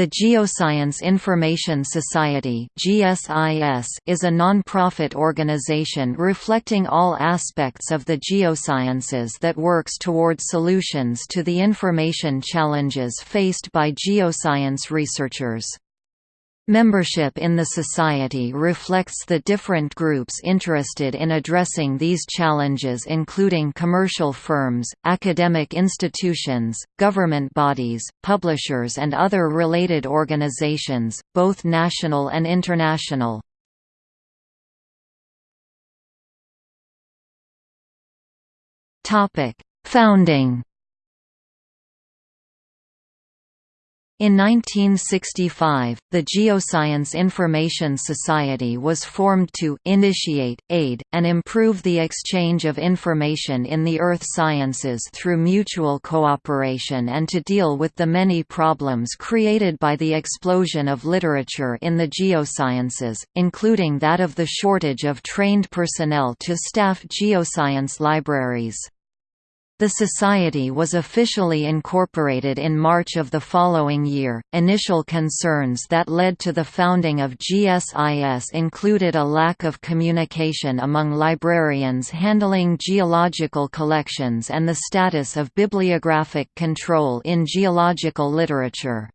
The Geoscience Information Society is a non-profit organization reflecting all aspects of the geosciences that works toward solutions to the information challenges faced by geoscience researchers. Membership in the Society reflects the different groups interested in addressing these challenges including commercial firms, academic institutions, government bodies, publishers and other related organizations, both national and international. Founding In 1965, the Geoscience Information Society was formed to initiate, aid, and improve the exchange of information in the earth sciences through mutual cooperation and to deal with the many problems created by the explosion of literature in the geosciences, including that of the shortage of trained personnel to staff geoscience libraries. The society was officially incorporated in March of the following year. Initial concerns that led to the founding of GSIS included a lack of communication among librarians handling geological collections and the status of bibliographic control in geological literature.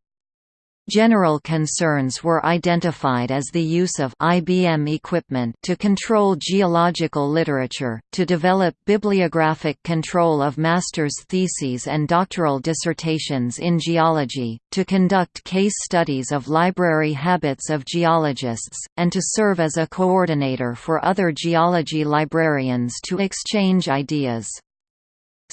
General concerns were identified as the use of IBM equipment to control geological literature, to develop bibliographic control of master's theses and doctoral dissertations in geology, to conduct case studies of library habits of geologists, and to serve as a coordinator for other geology librarians to exchange ideas.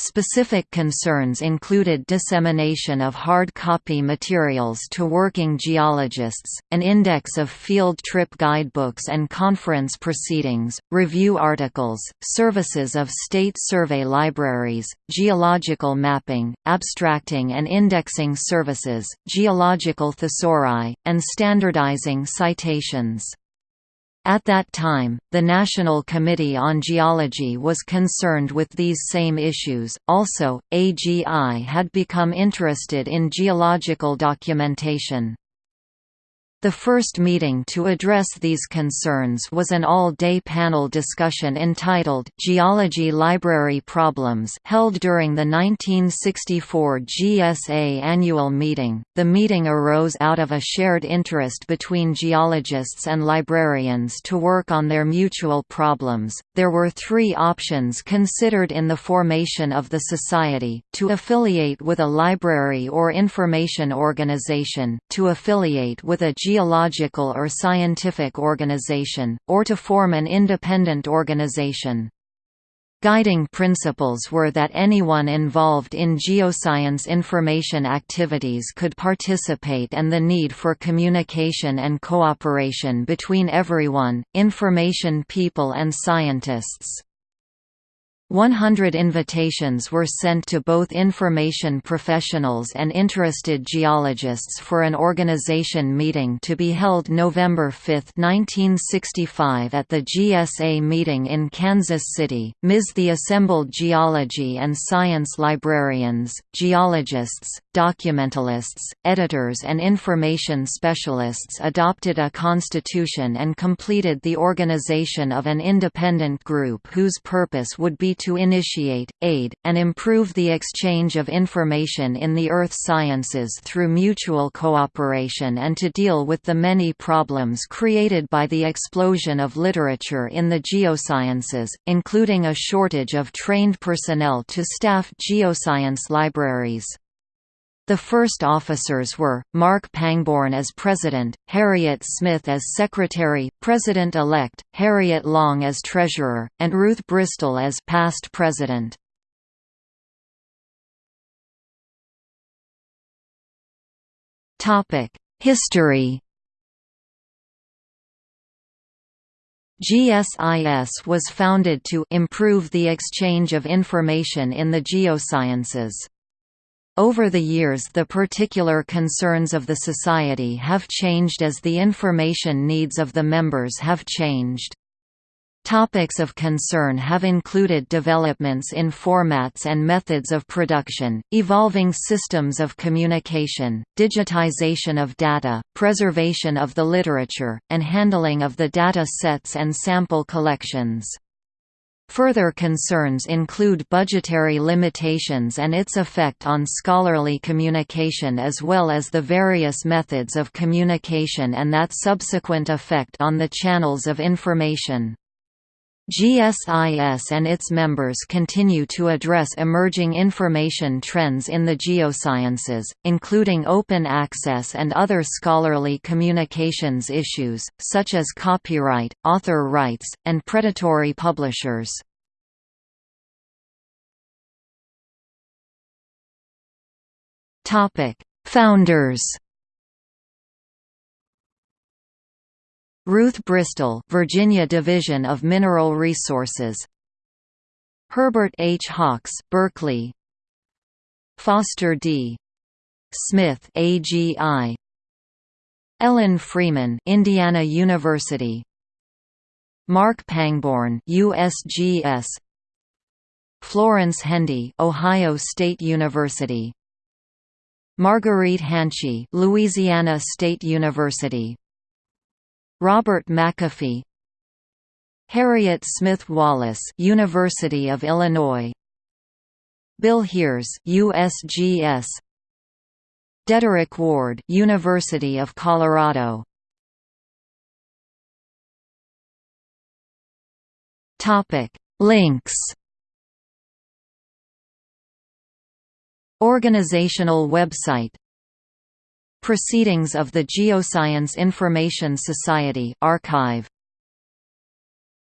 Specific concerns included dissemination of hard copy materials to working geologists, an index of field trip guidebooks and conference proceedings, review articles, services of state survey libraries, geological mapping, abstracting and indexing services, geological thesauri, and standardizing citations. At that time, the National Committee on Geology was concerned with these same issues. Also, AGI had become interested in geological documentation. The first meeting to address these concerns was an all-day panel discussion entitled Geology Library Problems held during the 1964 GSA annual meeting. The meeting arose out of a shared interest between geologists and librarians to work on their mutual problems. There were 3 options considered in the formation of the society: to affiliate with a library or information organization, to affiliate with a geological or scientific organization, or to form an independent organization. Guiding principles were that anyone involved in geoscience information activities could participate and the need for communication and cooperation between everyone, information people and scientists. 100 invitations were sent to both information professionals and interested geologists for an organization meeting to be held November 5, 1965 at the GSA meeting in Kansas City. Ms. The assembled geology and science librarians, geologists, documentalists, editors and information specialists adopted a constitution and completed the organization of an independent group whose purpose would be to initiate, aid, and improve the exchange of information in the earth sciences through mutual cooperation and to deal with the many problems created by the explosion of literature in the geosciences, including a shortage of trained personnel to staff geoscience libraries. The first officers were, Mark Pangborn as President, Harriet Smith as Secretary, President-elect, Harriet Long as Treasurer, and Ruth Bristol as past President. History GSIS was founded to improve the exchange of information in the geosciences. Over the years the particular concerns of the Society have changed as the information needs of the members have changed. Topics of concern have included developments in formats and methods of production, evolving systems of communication, digitization of data, preservation of the literature, and handling of the data sets and sample collections. Further concerns include budgetary limitations and its effect on scholarly communication as well as the various methods of communication and that subsequent effect on the channels of information. GSIS and its members continue to address emerging information trends in the geosciences, including open access and other scholarly communications issues, such as copyright, author rights, and predatory publishers. Founders Ruth Bristol Virginia Division of Mineral Resources. Herbert H. Hawks Berkeley. Foster D. Smith AGI Ellen Freeman Indiana University. Mark Pangborn USGS Florence Hendy Ohio State University. Marguerite Hanchi, Louisiana State University Robert McAfee Harriet Smith Wallace University of Illinois Bill Heers USGS Dederick Ward University of Colorado. Topic Links. Organizational website Proceedings of the Geoscience Information Society archive